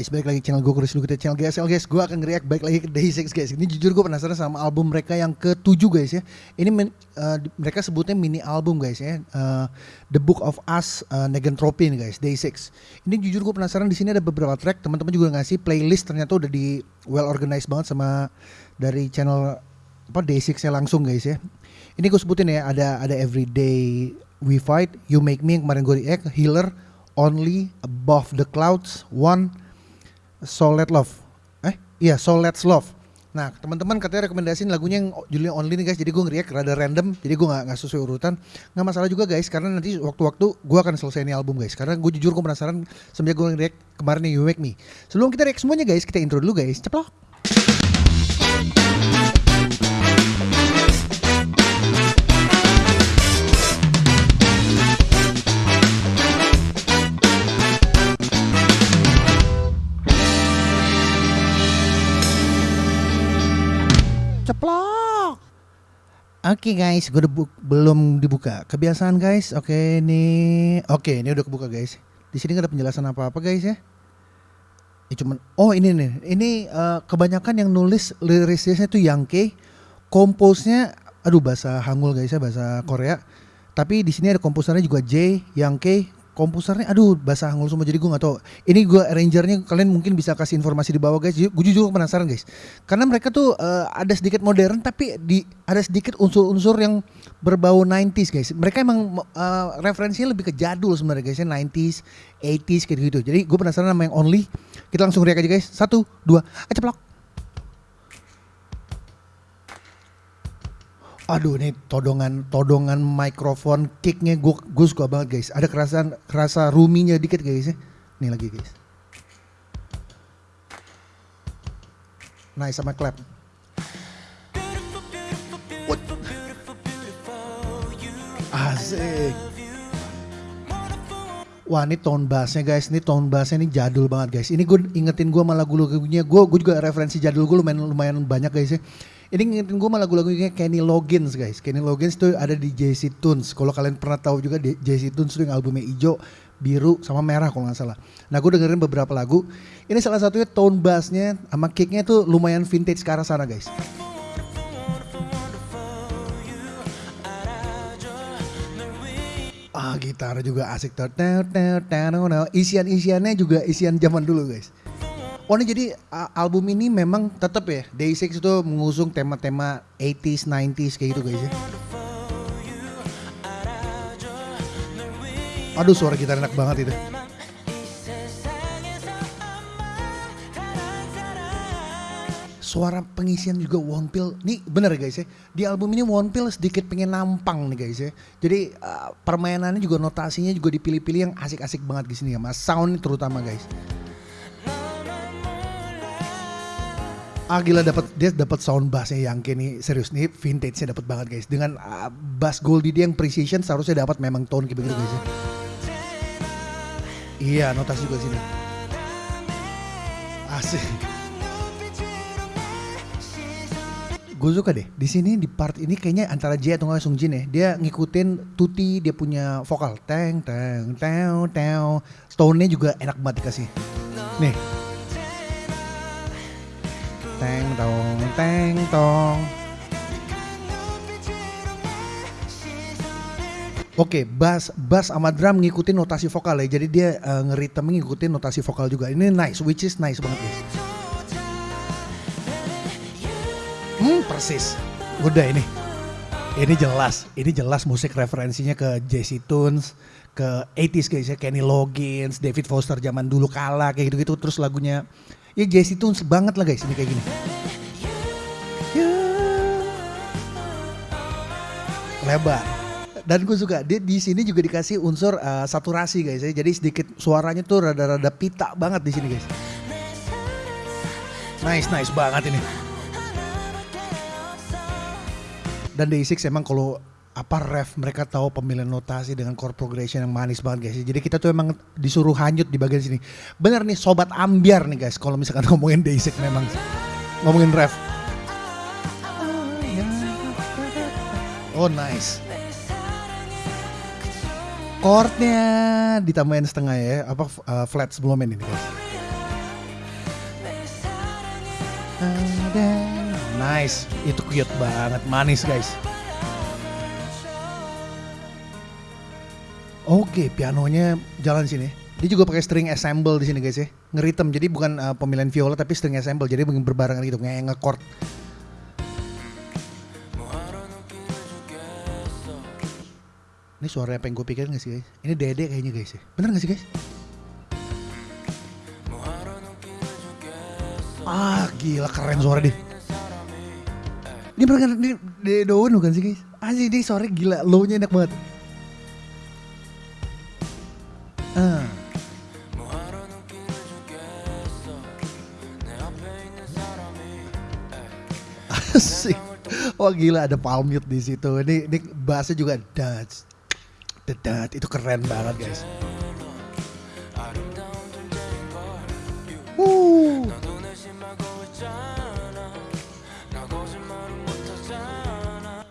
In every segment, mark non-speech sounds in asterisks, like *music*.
guys, balik lagi channel gue Chris kita channel GSL guys. Gue akan react balik lagi ke Day6 guys. Ini jujur gue penasaran sama album mereka yang ketujuh guys ya. Ini men, uh, mereka sebutnya mini album guys ya. Uh, The Book of Us uh, Negentropy nih guys, Day6. Ini jujur gue penasaran di sini ada beberapa track. Teman-teman juga ngasih playlist ternyata udah di well organized banget sama dari channel apa Day6 nya langsung guys ya. Ini gue sebutin ya ada ada Everyday We Fight, You Make Me yang kemarin gue react, Healer, Only, Above the Clouds, One, So Let Love. Eh, iya So Let's Love. Nah, teman-teman katanya rekomendasiin lagunya yang judulnya Only nih guys. Jadi gue ngeriak rada random. Jadi gue nggak sesuai urutan. Nggak masalah juga guys, karena nanti waktu-waktu gue akan selesai ini album guys. Karena gue jujur gue penasaran semenjak gue ngeriak kemarin nih You Make Me. Sebelum kita react semuanya guys, kita intro dulu guys. Ceplok. Oke okay guys, gue udah belum dibuka. Kebiasaan guys. Oke okay, ini, oke okay, ini udah kebuka guys. Di sini gak ada penjelasan apa-apa guys ya. Ya cuman, oh ini nih, ini uh, kebanyakan yang nulis lirisnya itu Yangke, komposnya, aduh bahasa Hangul guys ya, bahasa Korea. Tapi di sini ada komposernya juga J, Yangke, komposernya aduh bahasa Hangul semua. Jadi gue nggak tahu. Ini gue arrangernya kalian mungkin bisa kasih informasi di bawah guys. Gue jujur penasaran guys. Karena mereka tuh uh, ada sedikit modern tapi di ada sedikit unsur-unsur yang berbau 90s guys. Mereka emang uh, referensinya lebih ke jadul sebenarnya guys ya. 90s 80s kayak gitu. Jadi gue penasaran sama yang only. Kita langsung react aja guys. Satu dua ceplok aduh ini todongan todongan mikrofon kicknya gue gue suka banget guys. Ada kerasan kerasa ruminya dikit guys ya. Nih lagi guys. Nice sama clap. What? asik. Wah ini tone bassnya guys, ini tone bassnya ini jadul banget guys. Ini gue ingetin gue malah lagu-lagunya, gue gue juga referensi jadul gue lumayan lumayan banyak guys ya. Ini ngingetin gue malah lagu-lagunya Kenny Loggins guys. Kenny Loggins tuh ada di JC Tunes. Kalau kalian pernah tahu juga JC Tunes tuh yang albumnya hijau, biru sama merah kalau nggak salah. Nah gue dengerin beberapa lagu. Ini salah satunya tone bassnya sama kicknya tuh lumayan vintage ke arah sana guys. Ah gitar juga asik tuh. Isian-isiannya juga isian zaman dulu guys. Oh ini jadi album ini memang tetap ya Day6 itu mengusung tema-tema 80s, 90s kayak gitu guys ya. Aduh suara gitar enak banget itu. Suara pengisian juga One Pill. Nih bener guys ya. Di album ini One Pill sedikit pengen nampang nih guys ya. Jadi uh, permainannya juga notasinya juga dipilih-pilih yang asik-asik banget di sini ya. Mas sound terutama guys. Ah gila dapat dia dapat sound bassnya yang kini serius nih vintage-nya dapat banget guys dengan uh, bass Goldie dia yang precision seharusnya dapat memang tone kayak begitu guys ya. Iya notasi juga sini. Asik. Gue suka deh di sini di part ini kayaknya antara J atau nggak Jin ya dia ngikutin Tuti dia punya vokal teng teng teng teng tone-nya juga enak banget dikasih. Nih Teng tong, teng tong. Oke, okay, bass bass sama drum ngikutin notasi vokal ya. Jadi dia uh, ngeritem ngikutin notasi vokal juga. Ini nice, which is nice banget guys. Hmm, persis. Udah ini. Ini jelas, ini jelas musik referensinya ke Jesse Tunes, ke 80s guys ya, Kenny Loggins, David Foster zaman dulu kalah kayak gitu-gitu. Terus lagunya Ya Jesse Tunes banget lah guys ini kayak gini. Lebar. Dan gue suka dia di sini juga dikasih unsur uh, saturasi guys ya. Jadi sedikit suaranya tuh rada-rada pita banget di sini guys. Nice nice banget ini. Dan Day6 emang kalau apa ref mereka tahu pemilihan notasi dengan chord progression yang manis banget guys. Jadi kita tuh emang disuruh hanyut di bagian sini. Bener nih sobat ambiar nih guys kalau misalkan *laughs* ngomongin basic memang ngomongin ref. Oh nice. Chordnya ditambahin setengah ya, apa uh, flat sebelumnya ini guys. Nice, itu cute banget, manis guys. Oke, pianonya jalan sini. Dia juga pakai string assemble di sini guys ya. Ngeritem, jadi bukan uh, pemilihan viola tapi string assemble. Jadi berbarengan gitu, kayak nge-chord. Ini suara apa yang gue pikirin gak sih guys? Ini Dede kayaknya guys ya. Bener gak sih guys? Ah gila keren suara dia. Ini bener ini Dede Daun bukan sih guys? Anjir ini suara gila, low-nya enak banget. Wah gila ada palm mute di situ. Ini ini bassnya juga dats. Dedat itu keren banget guys.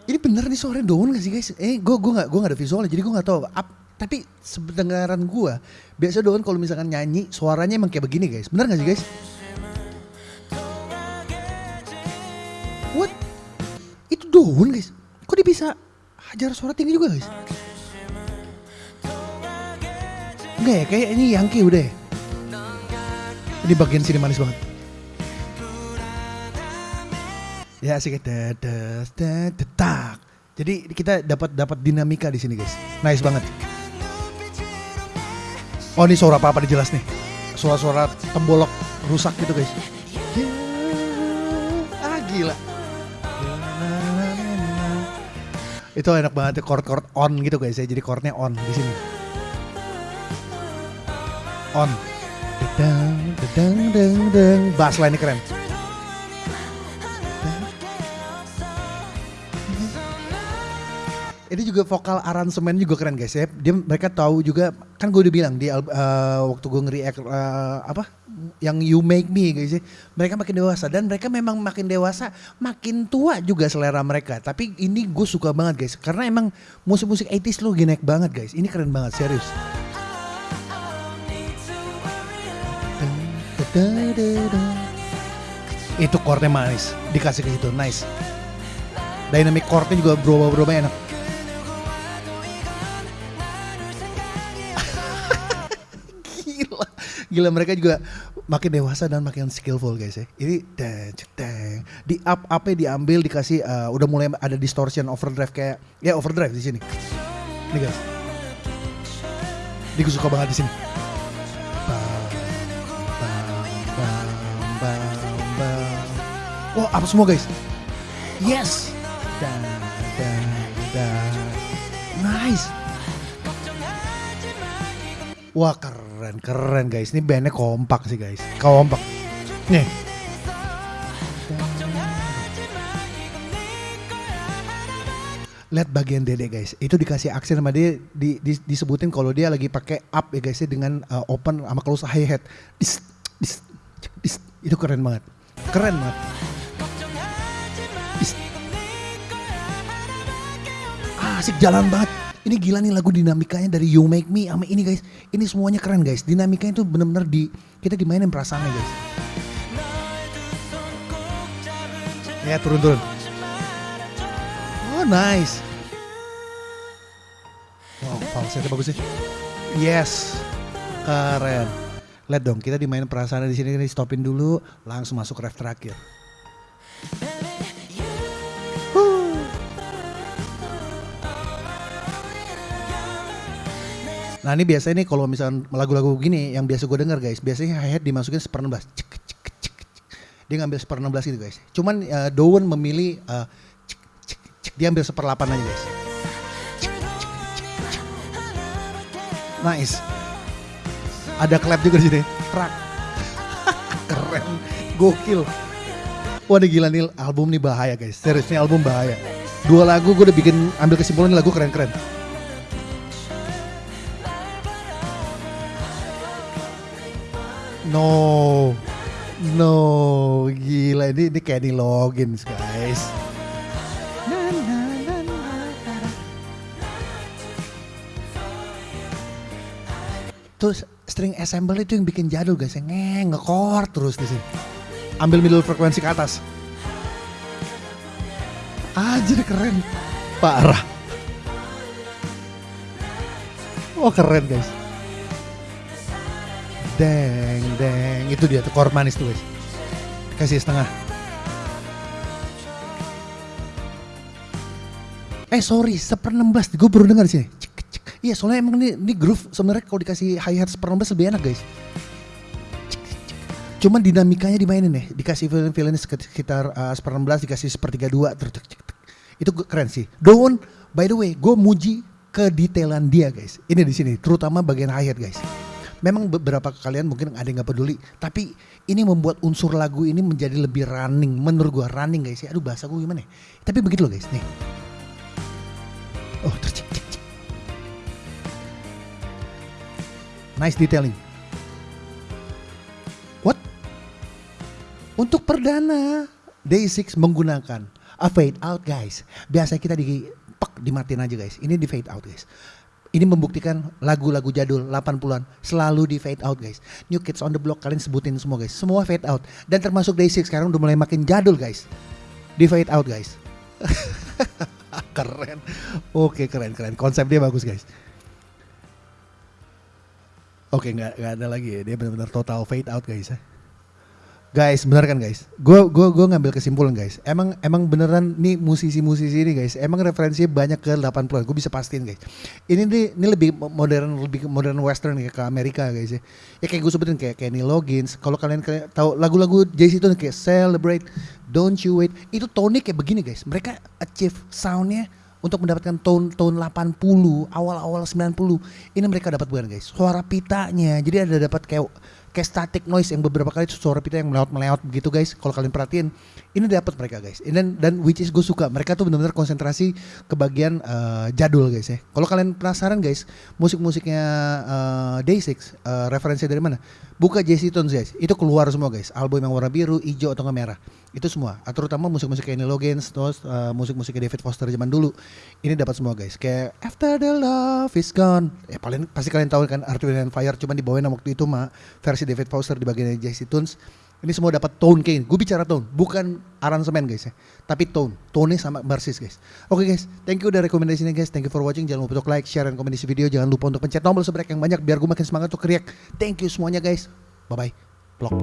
Ini bener nih suara daun gak sih guys? Eh, gue gue nggak gue nggak ada visualnya, jadi gue nggak tahu. Ap, tapi sebenarnya gue biasa daun kalau misalkan nyanyi suaranya emang kayak begini guys. Bener gak sih guys? Daun guys? Kok dia bisa hajar suara tinggi juga guys? Enggak ya, kayak ini Yankee udah ya. Ini bagian sini manis banget. Ya asik dadas tak. Jadi kita dapat dapat dinamika di sini guys. Nice banget. Oh ini suara apa apa jelas nih. Suara-suara tembolok rusak gitu guys. Ah gila. Itu enak banget chord-chord on gitu guys ya. Jadi chordnya on di sini. On. Dedang, dedang, dedang. Bass line keren. Juga vokal aransemen juga keren guys ya. Dia mereka tahu juga kan gue udah bilang di uh, waktu gue ngeri uh, apa yang You Make Me guys ya. Mereka makin dewasa dan mereka memang makin dewasa, makin tua juga selera mereka. Tapi ini gue suka banget guys karena emang musik-musik 80s lu naik banget guys. Ini keren banget serius. Itu chordnya manis, dikasih ke situ, nice. Dynamic chordnya juga berubah-berubah enak. Gila mereka juga makin dewasa dan makin skillful guys ya. Ini dang, dang. di up up diambil dikasih uh, udah mulai ada distortion overdrive kayak ya overdrive di sini. Nih guys. Ini gue suka banget di sini. Wah, apa semua guys? Yes. Dan, dan, dan. Nice. Wah keren keren guys. Ini bandnya kompak sih guys. Kompak. Nih. Lihat bagian dede guys. Itu dikasih aksen sama dia di, di, disebutin kalau dia lagi pakai up ya guys ya dengan uh, open sama close hi hat. Dis, dis, dis, itu keren banget. Keren banget. Dis. Asik jalan banget ini gila nih lagu dinamikanya dari You Make Me sama ini guys. Ini semuanya keren guys. Dinamikanya itu bener-bener di kita dimainin perasaannya guys. Ya turun-turun. Oh nice. Wow, falsetnya bagus sih. Yes, keren. Lihat dong, kita dimainin perasaannya di sini. Stopin dulu, langsung masuk ref terakhir. Nah ini biasanya nih kalau misalnya lagu-lagu gini yang biasa gue denger guys, biasanya hi-hat dimasukin seper 16. Cek, cek, cek, cek. Dia ngambil seper 16 gitu guys. Cuman uh, Dowen memilih uh, cek, cek, cek. dia ambil seper 8 aja guys. Nice. Ada clap juga di sini. Trak. *laughs* Keren. Gokil. Ini gila nih album nih bahaya guys. Serius nih album bahaya. Dua lagu gue udah bikin ambil kesimpulan lagu keren-keren. No. No, gila ini ini Kenny Loggins, guys. Terus string assemble itu yang bikin jadul guys, yang ngekor terus di sini. ambil middle frekuensi ke atas. Anjir keren. Parah. Oh keren guys. Deng, deng. Itu dia tuh chord manis tuh guys. Kasih setengah. Eh sorry, seper 16. Gue baru dengar. Cik, cik. Iya soalnya emang ini, ini groove sebenarnya kalau dikasih hi hat seper 16 lebih enak guys. Cuman dinamikanya dimainin nih. Dikasih violin-violin sekitar uh, seper 16, dikasih dua. Cik, cik, cik. Itu keren sih. Daun, by the way, gue muji kedetailan dia guys. Ini di sini, terutama bagian hi hat guys. Memang beberapa kalian mungkin ada yang nggak peduli, tapi ini membuat unsur lagu ini menjadi lebih running. Menurut gue running guys ya. Aduh bahasa gue gimana ya? Tapi begitu loh guys, nih. Oh tercik cik cik. Nice detailing. What? Untuk perdana, Day6 menggunakan a fade out guys. Biasa kita di pek dimatiin aja guys. Ini di fade out guys. Ini membuktikan lagu-lagu jadul 80-an selalu di fade out guys. New Kids on the Block kalian sebutin semua guys. Semua fade out. Dan termasuk Day6 sekarang udah mulai makin jadul guys. Di fade out guys. *laughs* keren. Oke keren keren. Konsep dia bagus guys. Oke nggak ada lagi ya. Dia benar-benar total fade out guys ya. Guys, bener kan guys? Gue gua gua ngambil kesimpulan guys. Emang emang beneran nih musisi-musisi ini guys. Emang referensinya banyak ke 80-an. Gue bisa pastiin guys. Ini nih ini lebih modern lebih modern western kayak ke Amerika guys ya. Ya kayak gue sebutin kayak Kenny Loggins. Kalau kalian tahu lagu-lagu Jay-Z itu kayak Celebrate, Don't You Wait. Itu tone kayak begini guys. Mereka achieve soundnya untuk mendapatkan tone tone 80 awal-awal 90 ini mereka dapat bukan guys suara pitanya jadi ada dapat kayak kayak static noise yang beberapa kali suara pita yang melewat begitu guys. Kalau kalian perhatiin ini dapat mereka guys. Dan dan which is gue suka. Mereka tuh benar-benar konsentrasi ke bagian uh, jadul guys ya. Kalau kalian penasaran guys musik-musiknya uh, Day6 uh, referensi dari mana? Buka Jesse Tones guys. Itu keluar semua guys. Album yang warna biru hijau atau merah. Itu semua. Terutama musik-musik Kenny Loggins terus uh, musik-musik David Foster zaman dulu. Ini dapat semua guys. Kayak After the Love is Gone. Ya paling pasti kalian tahu kan Wind and Fire cuma dibawain waktu itu mah versi David Foster di bagian Jesse Tunes. Ini semua dapat tone kayak gue bicara tone bukan aransemen guys ya. Tapi tone. Tone sama persis guys. Oke okay, guys. Thank you udah rekomendasinya guys. Thank you for watching. Jangan lupa untuk like share dan komen di video. Jangan lupa untuk pencet tombol sebanyak yang banyak biar gue makin semangat untuk react thank you semuanya guys. Bye bye vlog.